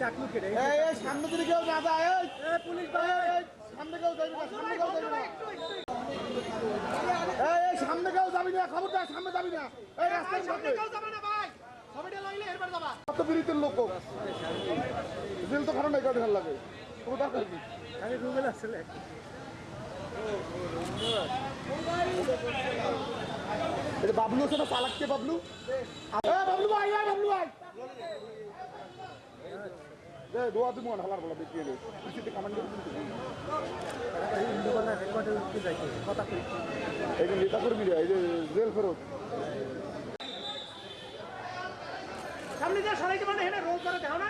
ডাকলু এই সামনে দিকে কেউ না যায় এই। পুলিশ এই, এই, সামনে কেউ যাবি না সামনে কেউ যাবি না। এই এই সামনে কেউ যাবি না খবরদার সামনে যাবি না। এই রাস্তায় সামনে কত বিরিতের লোক জেল তো খারাপ নাই কাউকে ভালো লাগে। কোথা করবি আমি গুগল আসলে। বাবলু আছে না চালাককে বাবলু? বাবলু ভাই বাবলু ভাই নেতা কর্মী এই যে জেল ফেরত। সামনে যা সরাইতে পারে হেনে রোল করে দাও না।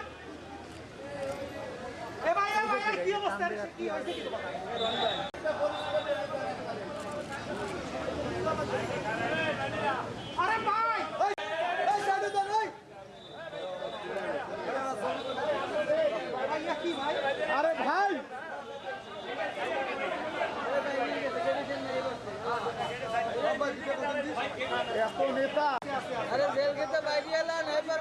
এ ভাই এ ভাই কি অবস্থা? কি হইছে কি কথা আরে ভাই ভাইয়া কি ভাই আরে ভাই এত নেতা আরে জেল খেতে বাইরে এলেন এবার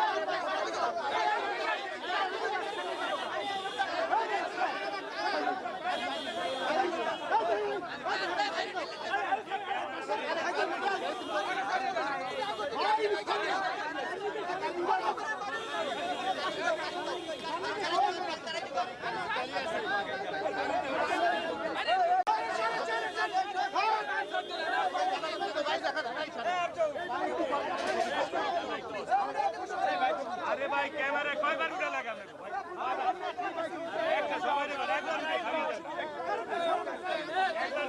এবারে কয়বার উঠে লাগাবে একটা সবাই একবার